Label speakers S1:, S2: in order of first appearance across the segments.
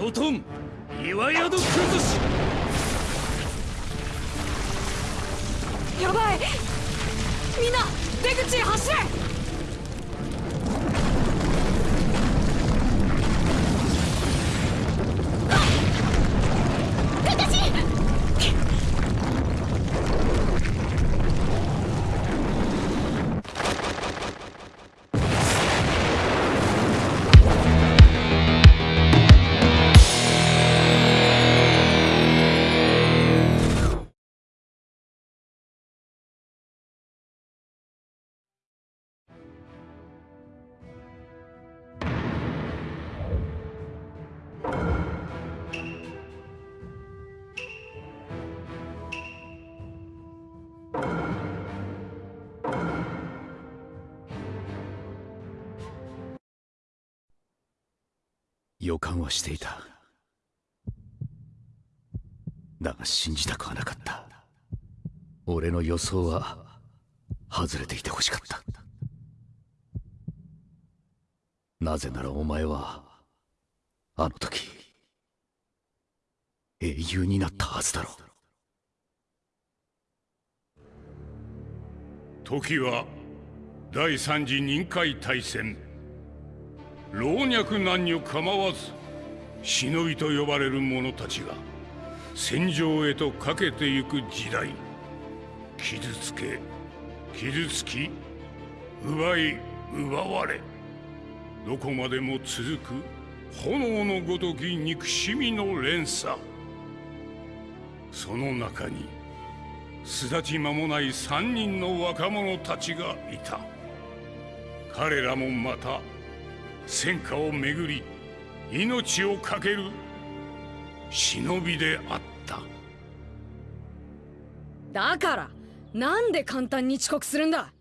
S1: ロトン岩宿崩し。
S2: やばい。みんな出口へ走れ。
S1: 予感はしていた。だが信じたくはなかった。俺の予想は外れていてほしかった。なぜならお前はあの時英雄になったはずだろう。
S3: 時は第三次任海大戦。老若男女構わず忍びと呼ばれる者たちが戦場へとかけてゆく時代。傷つけ傷つき奪い奪われどこまでも続く炎のごとき憎しみの連鎖。その中に巣立ち間もない三人の若者たちがいた。彼らもまた戦火をめぐり命を懸ける忍びであった。
S2: だからなんで簡単に遅刻するんだ？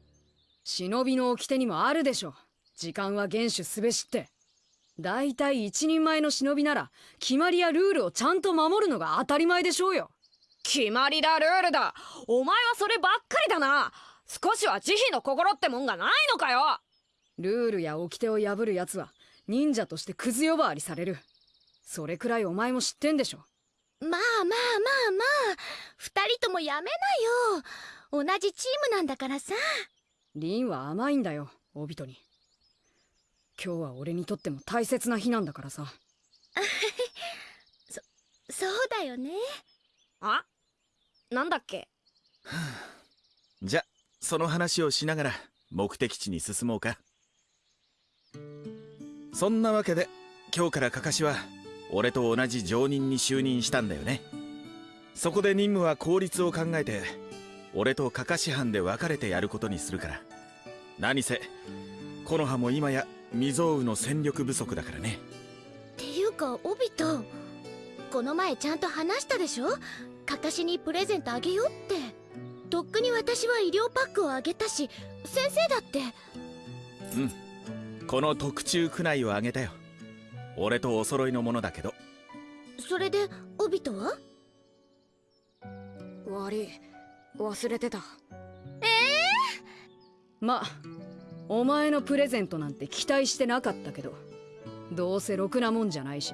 S2: 忍びの掟にもあるでしょ時間は厳守すべしって。だいたい一人前の忍びなら決まりやルールをちゃんと守るのが当たり前でしょうよ。決まりだルールだ。お前はそればっかりだな。少しは慈悲の心ってもんがないのかよ。ルールや掟を破る奴は忍者としてクズ呼ばわりされる。それくらいお前も知ってんでしょ。
S4: まあまあまあまあ。二人ともやめなよ。同じチームなんだからさ。
S2: リンは甘いんだよオビトに。今日は俺にとっても大切な日なんだからさ。
S4: そそうだよね。
S2: あ？なんだっけ？
S5: じゃその話をしながら目的地に進もうかそんなわけで今日からカカシは俺と同じ常任に就任したんだよね。そこで任務は効率を考えて俺とカカシ班で分かれてやることにするから。何せ木の葉も今や未曾有の戦力不足だからね。
S4: っていうかオビトこの前ちゃんと話したでしょ？カカシにプレゼントあげようって。とっくに私は医療パックをあげたし先生だって。
S5: うんこの特注区内をあげたよ。俺とお揃いのものだけど。
S4: それでオビトは？
S2: 悪い。忘れてた。
S4: ええ
S2: まあお前のプレゼントなんて期待してなかったけどどうせろくなもんじゃないし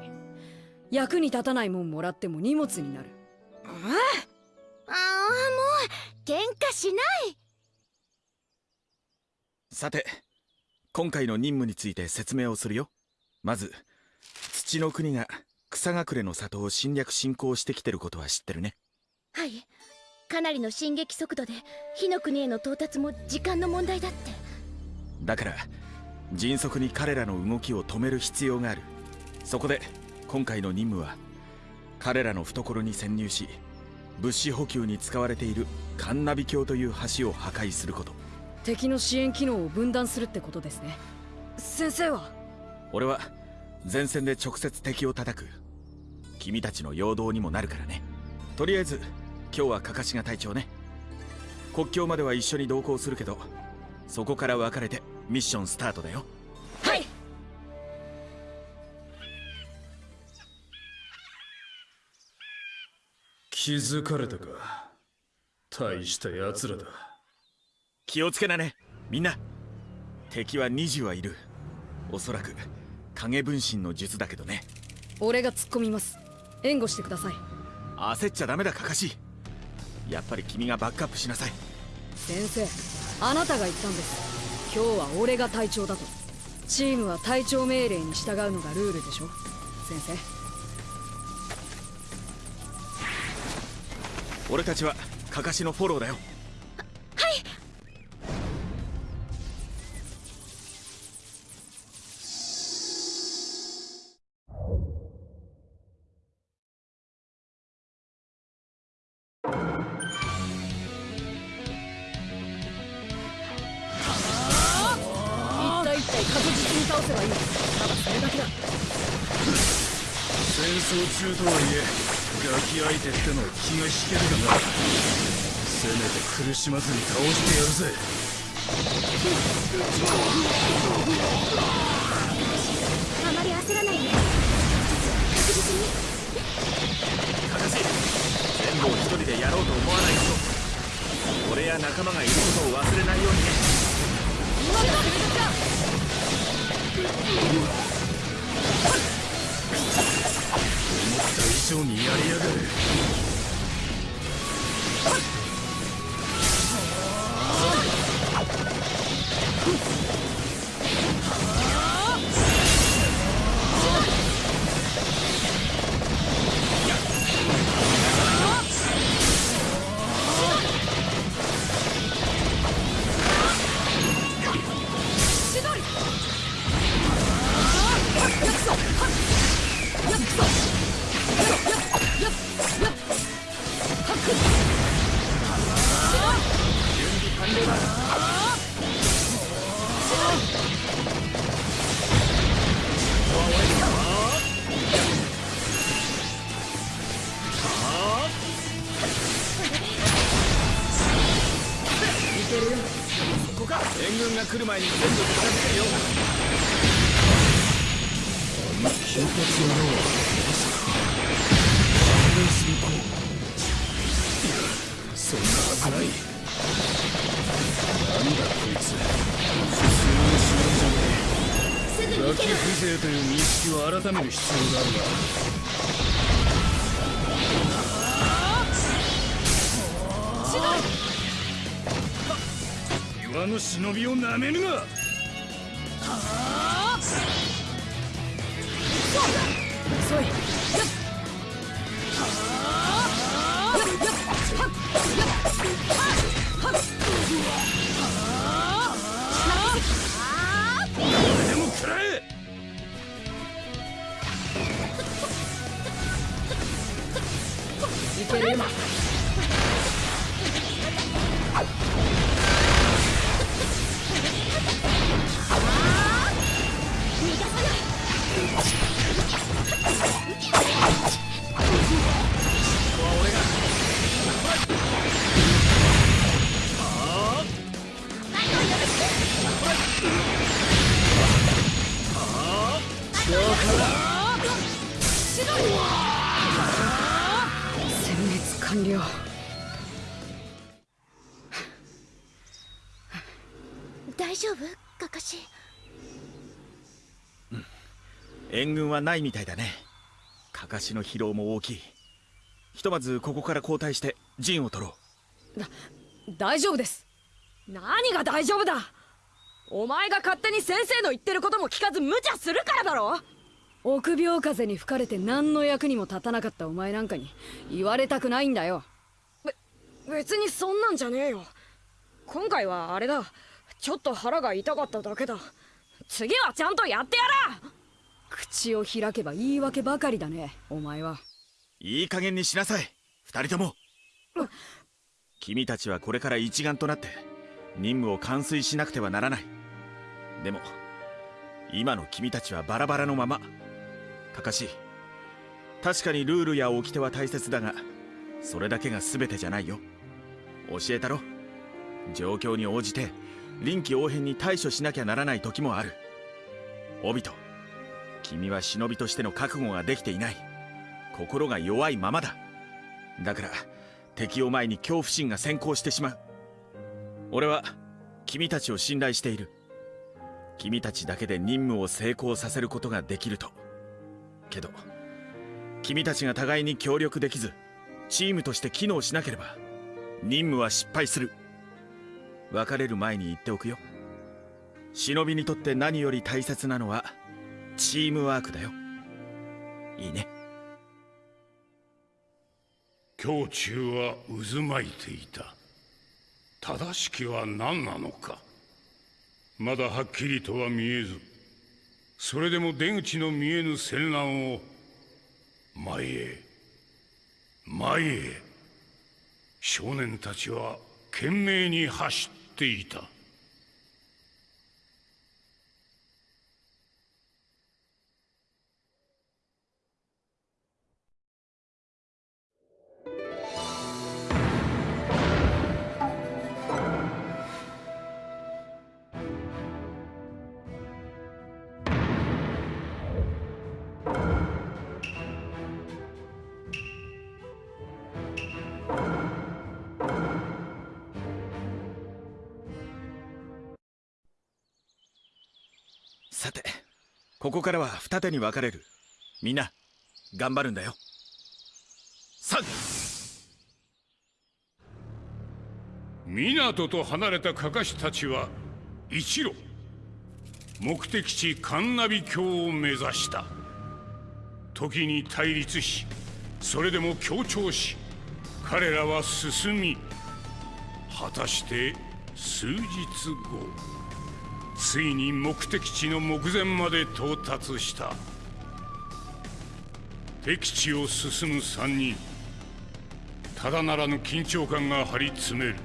S2: 役に立たないもんもらっても荷物になる。
S4: ああもう喧嘩しない。
S5: さて今回の任務について説明をするよ。まず土の国が草隠れの里を侵略侵攻してきてることは知ってるね。
S4: はい。かなりの進撃速度で火の国への到達も時間の問題だって。
S5: だから迅速に彼らの動きを止める必要がある。そこで今回の任務は彼らの懐に潜入し物資補給に使われているカンナビ橋という橋を破壊すること
S2: 敵の支援機能を分断するってことですね。先生は？
S5: 俺は前線で直接敵を叩く。君たちの陽動にもなるからね。とりあえず今日はカカシが隊長ね。国境までは一緒に同行するけどそこから分かれてミッションスタートだよ。
S2: はい！
S6: 気づかれたか？大した奴らだ
S5: 気をつけなね。みんな。敵は20はいる。おそらく影分身の術だけどね。
S2: 俺が突っ込みます。援護してください。
S5: 焦っちゃダメだカカシやっぱり君がバックアップしなさい。
S2: 先生あなたが言ったんです。今日は俺が隊長だと。チームは隊長命令に従うのがルールでしょ。先生。
S5: 俺たちはカカシのフォローだよ
S6: 苦しまずに倒してやるぜ。
S4: あまり焦らないで。確実に
S5: カカシ全部を一人でやろうと思わないこと。俺や仲間がいることを忘れないようにね。
S6: 思った以上にやりやがる
S5: 前に全部片付けるよ
S6: 金髪野郎はまさかレ進行いやそんなはずないなんだこいつ普通の忍じゃね
S4: すぐに
S6: えガキ
S4: 行ける
S6: 風情という認識を改める必要があるなの忍びをなめるな。
S5: 援軍はないみたいだね。カカシの疲労も大きい。ひとまずここから交代して陣を取ろう。
S2: だ大丈夫です。何が大丈夫だ。お前が勝手に先生の言ってることも聞かず無茶するからだろ。臆病風に吹かれて何の役にも立たなかったお前なんかに言われたくないんだよ。
S7: 別にそんなんじゃねえよ。今回はあれだ。ちょっと腹が痛かっただけだ。次はちゃんとやってやら
S2: 口を開けば言い訳ばかりだねお前は。
S5: いい加減にしなさい二人とも。君たちはこれから一丸となって任務を完遂しなくてはならない。でも今の君たちはバラバラのまま。カカシ確かにルールや掟は大切だがそれだけが全てじゃないよ。教えたろ。状況に応じて臨機応変に対処しなきゃならない時もある。オビト君は忍びとしての覚悟ができていない。心が弱いままだ。だから敵を前に恐怖心が先行してしまう。俺は君たちを信頼している。君たちだけで任務を成功させることができると。けど君たちが互いに協力できずチームとして機能しなければ任務は失敗する。別れる前に言っておくよ。忍びにとって何より大切なのはチームワークだよ。いいね。
S3: 胸中は渦巻いていた。正しきは何なのか。まだはっきりとは見えずそれでも出口の見えぬ戦乱を前へ前へ。少年たちは懸命に走っていた。
S5: からは二手に分かれる。みんな頑張るんだよ。さ
S3: 港と離れたカカシたちは一路。目的地カンナビ峡を目指した。時に対立しそれでも協調し彼らは進み果たして数日後。ついに目的地の目前まで到達した。敵地を進む三人。ただならぬ緊張感が張り詰める。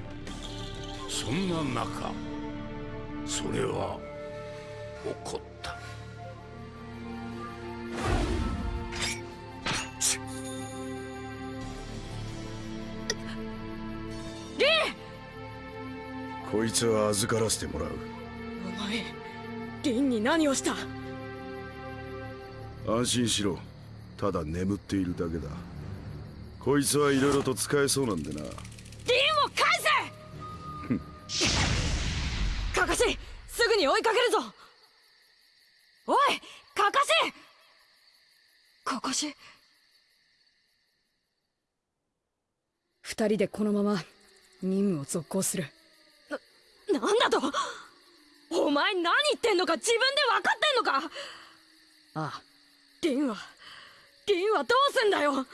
S3: そんな中それは起こった。
S6: こいつは預からせてもらう
S7: リンに何をした？
S6: 安心しろ。ただ眠っているだけだ。こいつはいろいろと使えそうなんでな。
S7: リンを返せ！カカシすぐに追いかけるぞ！おいカカシカカシ
S2: 二人でこのまま任務を続行する。
S7: なんだと？お前何言ってんのか自分で分かってんのか。
S2: ああ。
S7: リンはリンはどうすんだよ。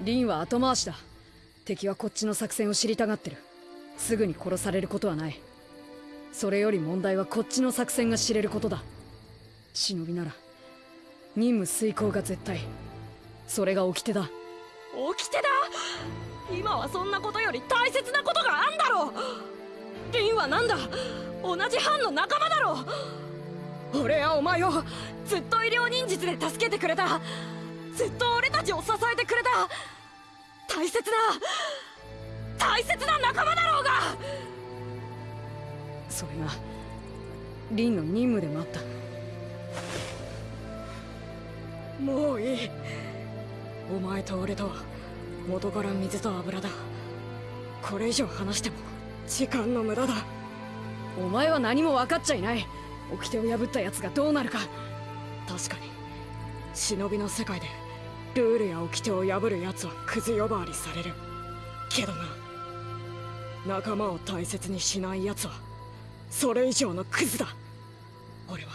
S2: リンは後回しだ。敵はこっちの作戦を知りたがってる。すぐに殺されることはない。それより問題はこっちの作戦が知れることだ。忍びなら任務遂行が絶対。それが掟だ。
S7: 起きてだ？今はそんなことより大切なことがあんだろ。リンはなんだ？同じ班の仲間だろ俺はお前をずっと医療忍術で助けてくれた。ずっと俺たちを支えてくれた。大切な大切な仲間だろうが。
S2: それがリンの任務でもあった。
S7: もういい。お前と俺とは元から水と油だ。これ以上話しても時間の無駄だ。
S2: お前は何も分かっちゃいない。掟を破った奴がどうなるか。
S7: 確かに忍びの世界でルールや掟を破る奴はクズ呼ばわりされる。けどな仲間を大切にしない奴はそれ以上のクズだ。俺は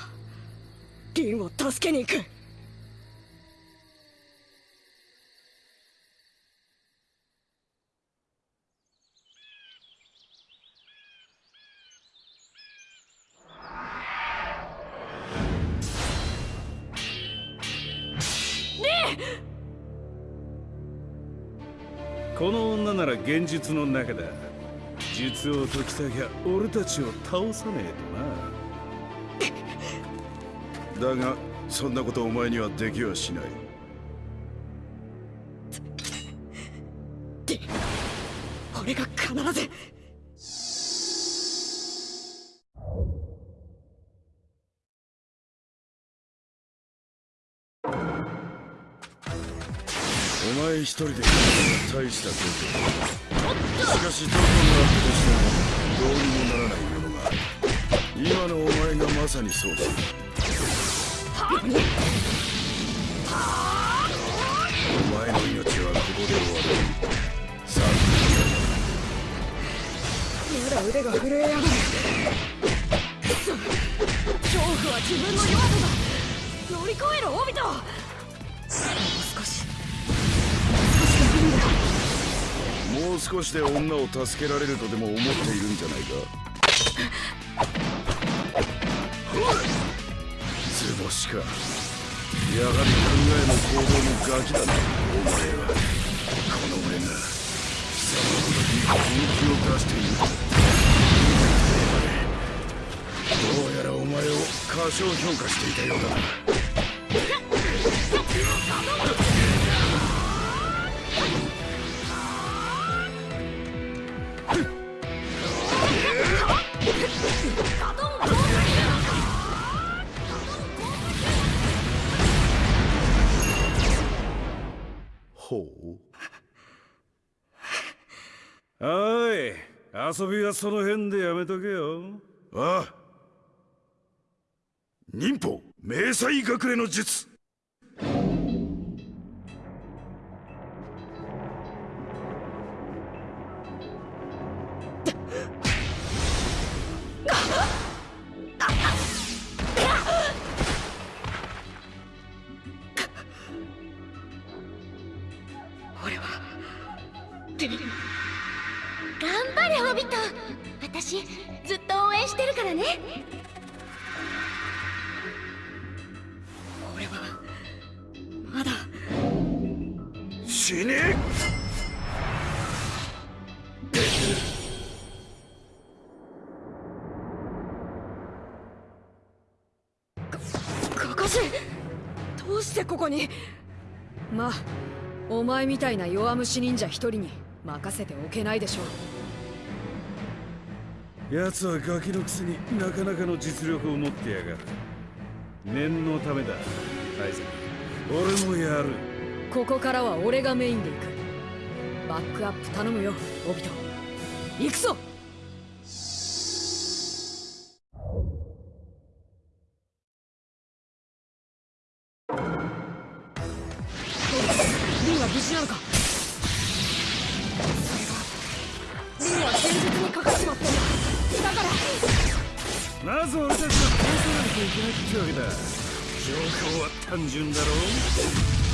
S7: リンを助けに行く。
S6: 現実の中だ。術を解きたきゃ俺たちを倒さねえとな。だがそんなことお前にはできはしない。
S7: 俺が必ず。
S6: お前一人で大したことしかしどこにあったとしてもどうにもならないものが今のお前がまさにそうだ
S7: お
S6: 前の命はここで終わるさあ
S7: まだ
S2: 腕が震えやがる恐怖は自分の弱さだ乗り越えろオビトもう少しで
S6: 女を助けられるとでも思っているんじゃないか。図星か。やはり考えも行動もガキだな。お前は。この俺が貴様の時に本気を出している。どうやらお前を過小評価していたようだな。
S8: 遊びはその辺でやめとけよ。
S6: ああ。忍法。迷彩隠れの術。死ね
S2: カカシどうしてここに。まあお前みたいな弱虫忍者一人に任せておけないでしょう。
S8: 奴はガキのくせになかなかの実力を持ってやがる。念のためだ大佐俺もやる
S2: ここからは俺がメインで行く。バックアップ頼むよオビト。行くぞ！リンは無事なのか？それがリンは現実にかかっちまってんだ。だから。
S8: なぜ俺たちが殺さなきゃいけないってわけだ？状況は単純だろ
S6: 迷彩隠れの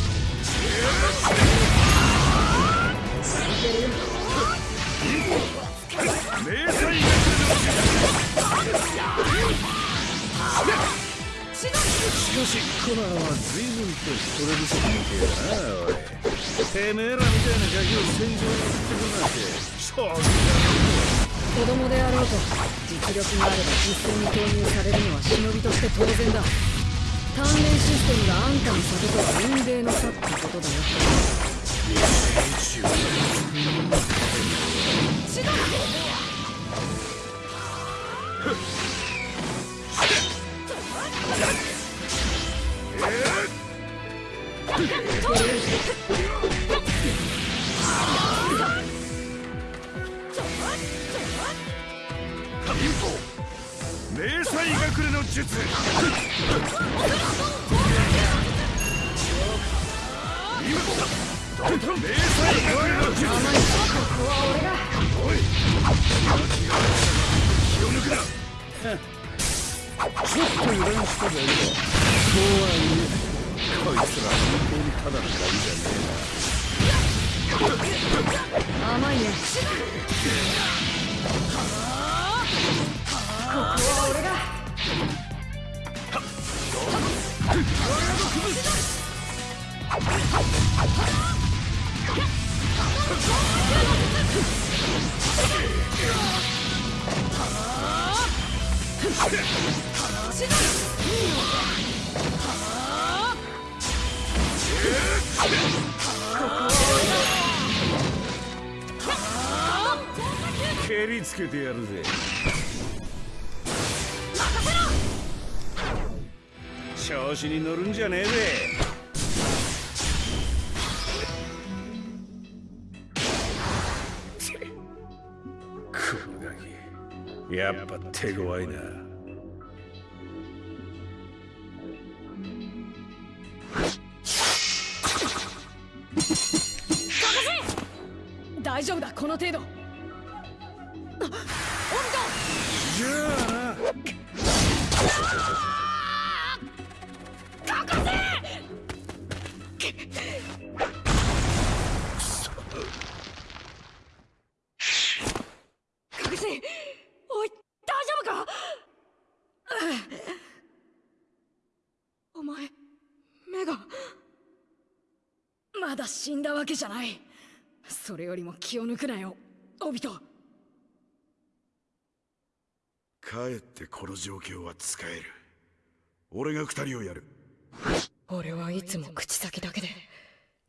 S8: しかしコナンは随分と人手不足みてえだなおいてめえらみたいなガキを戦場に送ってくるなんてそう
S2: 子供であろうと実力があれば実戦に投入されるのは忍びとして当然だ。鍛錬システムがあんたの里とは雲泥の差ってことだよ
S6: 迷彩隠れの術。
S2: 甘いね。
S8: 蹴りつけてやるぜ。調子に乗るんじゃねえぜ。やっぱ手強いな
S2: けじゃない。それよりも気を抜くなよ。オビト
S8: かえってこの状況は使える。俺が二人をやる。
S7: 俺はいつも口先だけで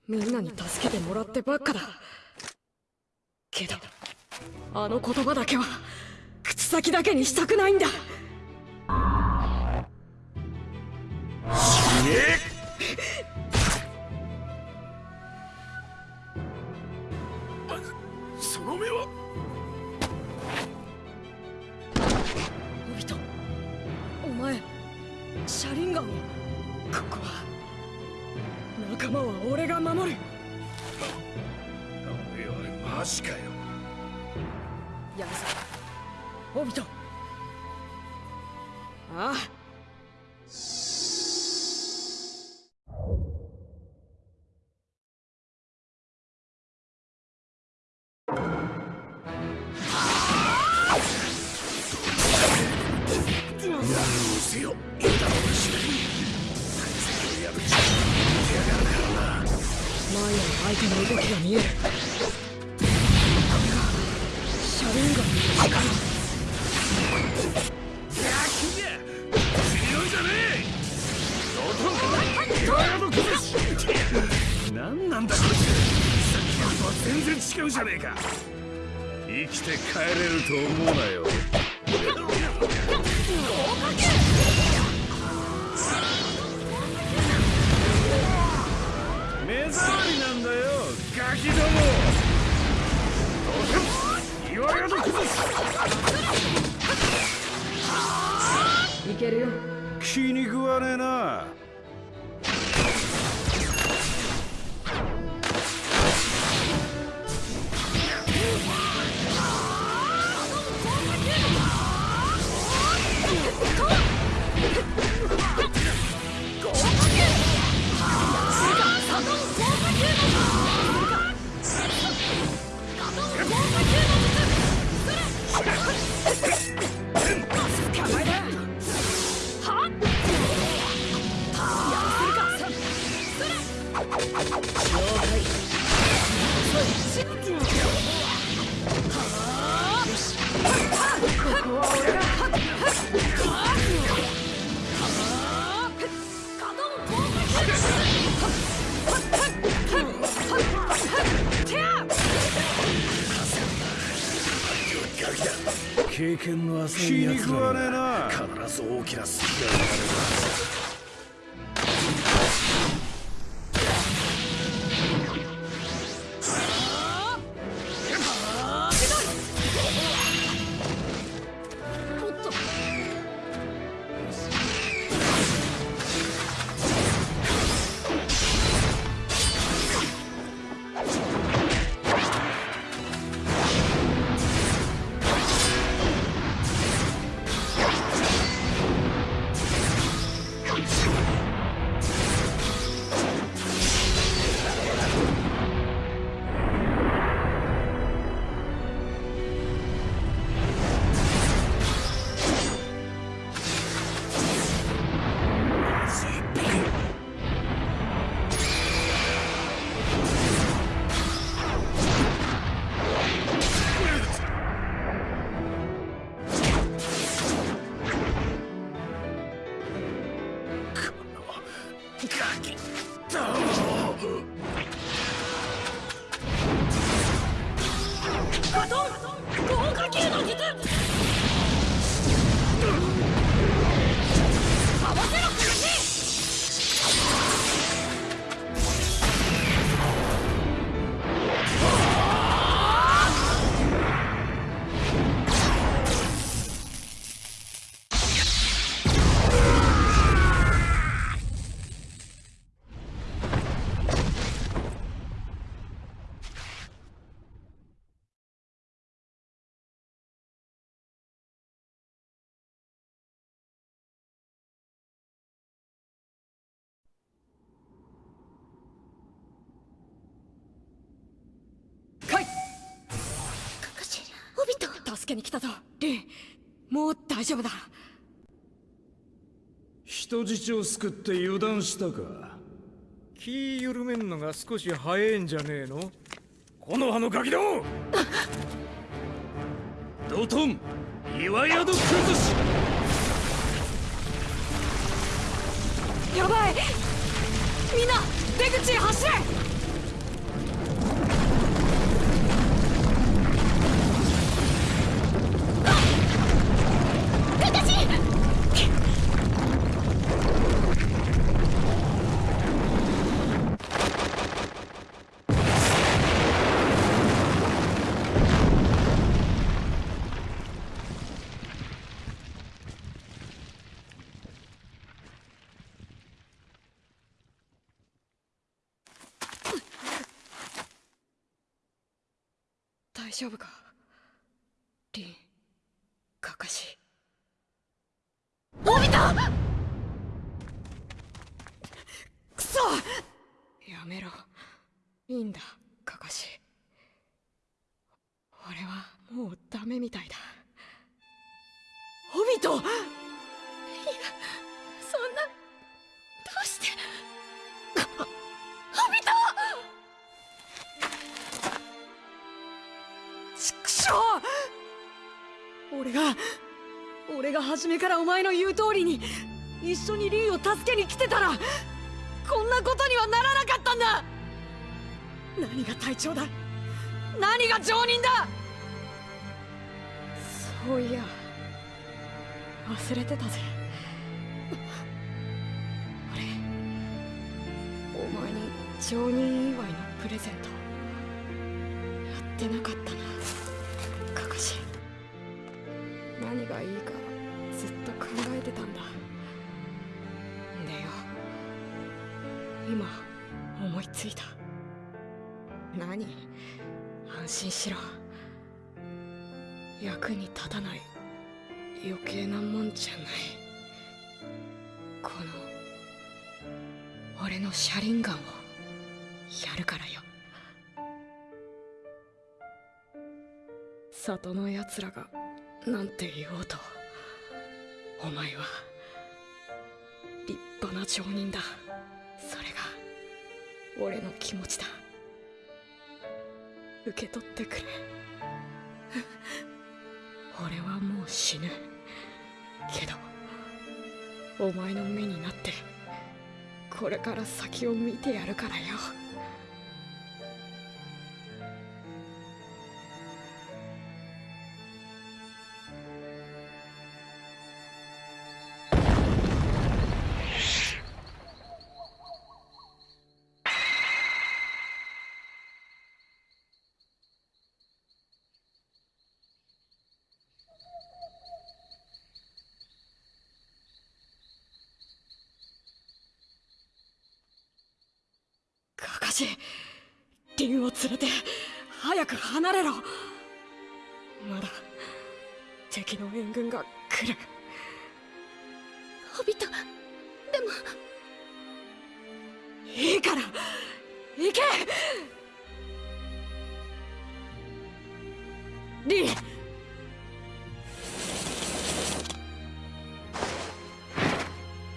S7: みんなに助けてもらってばっかだ。けどあの言葉だけは口先だけにしたくないんだ
S8: なんだこいつ。さっきのとは全然違うじゃねえか。生きて帰れると思うなよ。目障りなんだよ。ガキども。岩屋の崩し
S2: いけるよ。
S8: 気に食わねえな
S7: 助けに来たぞ。リンもう大丈夫だ。
S8: 人質を救って油断したか。気緩めんのが少し早いんじゃねえの？この葉のガキども！ドトン岩宿崩し！
S7: やばい！みんな出口へ走れ丈夫か？め
S2: からお前の言う通りに一緒にリンを助けに来てたらこんなことにはならなかったんだ。何が隊長だ？何が常人だ？
S7: そういや忘れてたぜ。俺お前に常任祝いのプレゼントやってなかったな。カカシ何がいいか。何？安心しろ。役に立たない。余計なもんじゃない。この俺の車輪ガンを。やるからよ。里の奴らがなんて言おうと。お前は立派な町人だ。それが俺の気持ちだ。受け取ってくれ。俺はもう死ぬ。けどお前の目になってこれから先を見てやるからよ。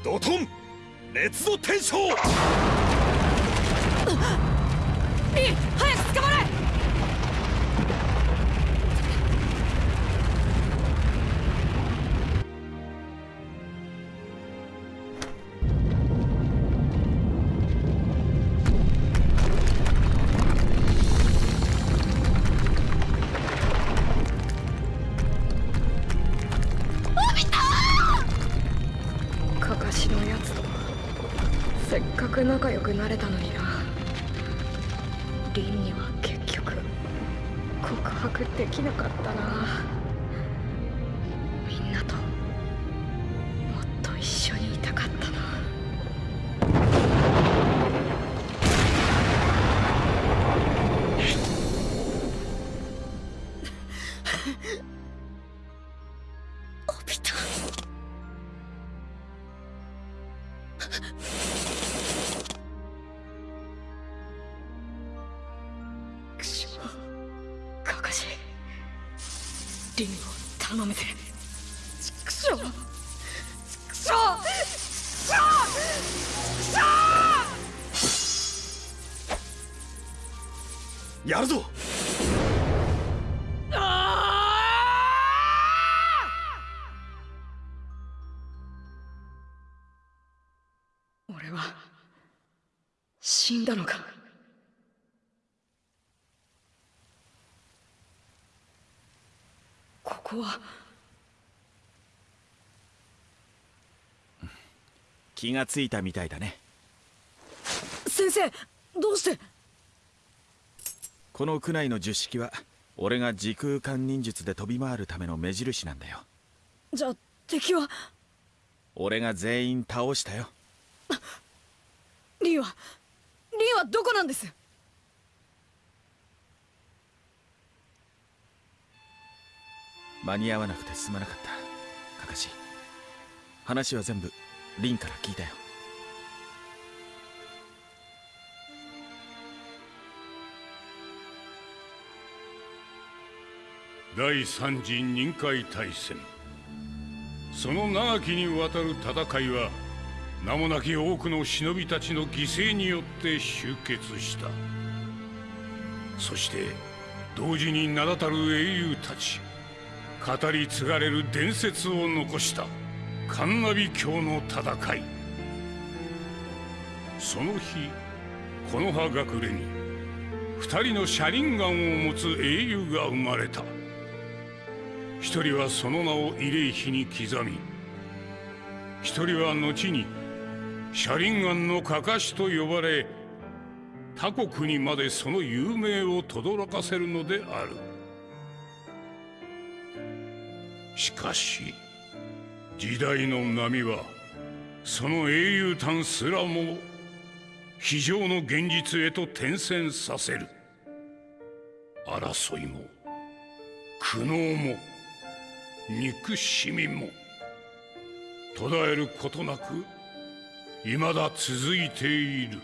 S6: ドトン。熱の天章。
S7: リン早く捕まれ。くしょカカシリンを頼むぜ畜生。畜生。畜生。
S6: やるぞ
S5: 気がついたみたいだね。
S2: 先生どうして？
S5: この区内の十式は俺が時空間忍術で飛び回るための目印なんだよ。
S2: じゃあ敵は？
S5: 俺が全員倒したよ。
S2: リンは？リンはどこなんです？
S5: 間に合わなくてすまなかった。カカシ話は全部リンから聞いたよ。
S3: 第三次任海大戦。その長きにわたる戦いは名もなき多くの忍びたちの犠牲によって終結した。そして同時に名だたる英雄たち語り継がれる伝説を残した。カンナビ教の戦い。その日この葉隠れに二人の車輪ガンを持つ英雄が生まれた。一人はその名を慰霊碑に刻み一人は後に車輪ガンのかかしと呼ばれ他国にまでその有名を轟かせるのである。しかし時代の波はその英雄譚すらも非常の現実へと転戦させる。争いも苦悩も憎しみも途絶えることなく未だ続いている。